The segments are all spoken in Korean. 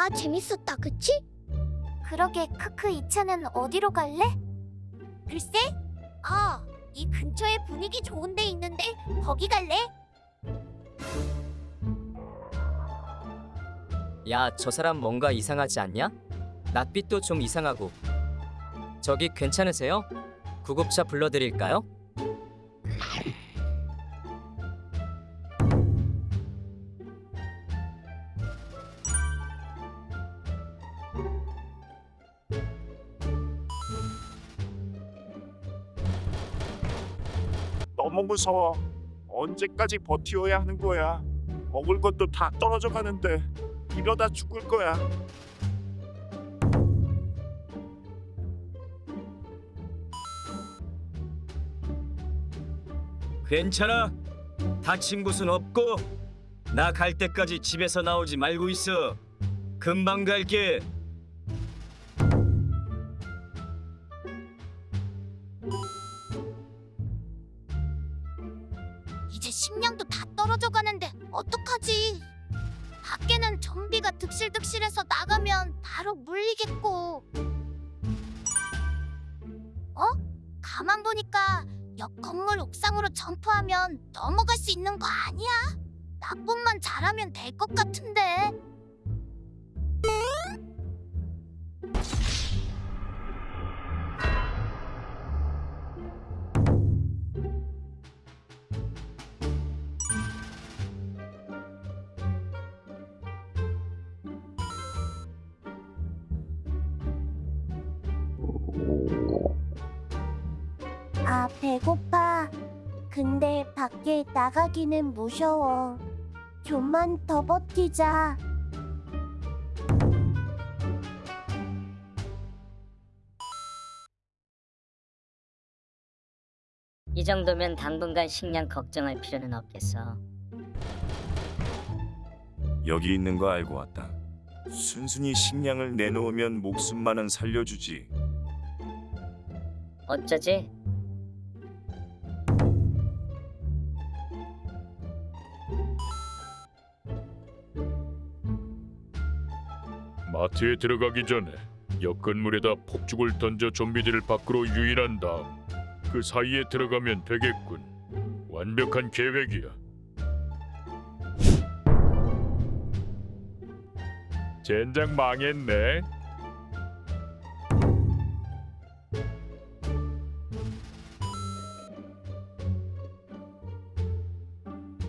아, 재밌었다, 그치? 그러게, 크크 이 차는 어디로 갈래? 글쎄? 아, 이 근처에 분위기 좋은 데 있는데 거기 갈래? 야, 저 사람 뭔가 이상하지 않냐? 낯빛도 좀 이상하고. 저기 괜찮으세요? 구급차 불러드릴까요? 너무 무서워. 언제까지 버티어야 하는 거야? 먹을 것도 다 떨어져 가는데 이러다 죽을 거야. 괜찮아? 다친 곳은 없고 나 갈 때까지 집에서 나오지 말고 있어. 금방 갈게. 이제 식량도 다 떨어져 가는데 어떡하지? 밖에는 좀비가 득실득실해서 나가면 바로 물리겠고. 어? 가만 보니까 옆 건물 옥상으로 점프하면 넘어갈 수 있는 거 아니야? 납품만 잘하면 될 것 같은데. 아, 배고파. 근데 밖에 나가기는 무서워. 좀만 더 버티자. 이 정도면 당분간 식량 걱정할 필요는 없겠어. 여기 있는 거 알고 왔다. 순순히 식량을 내놓으면 목숨만은 살려주지. 어쩌지? 마트에 들어가기 전에 옆 건물에다 폭죽을 던져 좀비들을 밖으로 유인한 다음 그 사이에 들어가면 되겠군. 완벽한 계획이야. 젠장 망했네.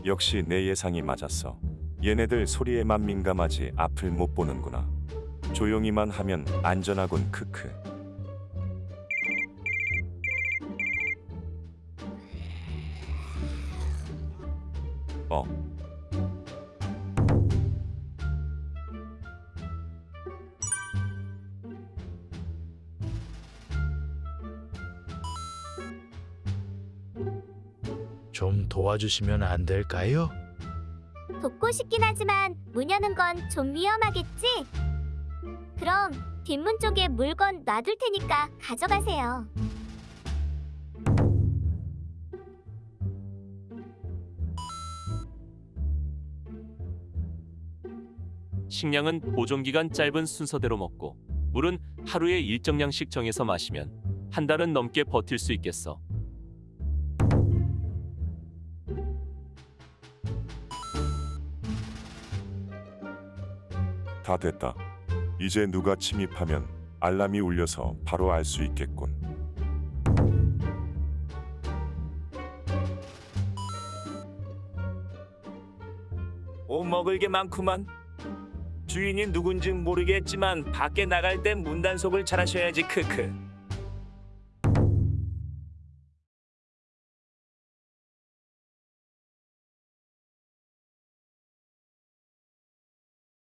역시 내 예상이 맞았어. 얘네들 소리에만 민감하지 앞을 못 보는구나. 조용히만 하면 안전하군 크크. 어. 좀 도와주시면 안 될까요? 돕고 싶긴 하지만 문 여는 건 좀 위험하겠지? 그럼 뒷문 쪽에 물건 놔둘 테니까 가져가세요. 식량은 보존 기간 짧은 순서대로 먹고 물은 하루에 일정량씩 정해서 마시면 한 달은 넘게 버틸 수 있겠어. 다 됐다. 이제 누가 침입하면 알람이 울려서 바로 알 수 있겠군. 오 먹을 게 많구만. 주인이 누군지 모르겠지만 밖에 나갈 땐 문단속을 잘하셔야지 크크.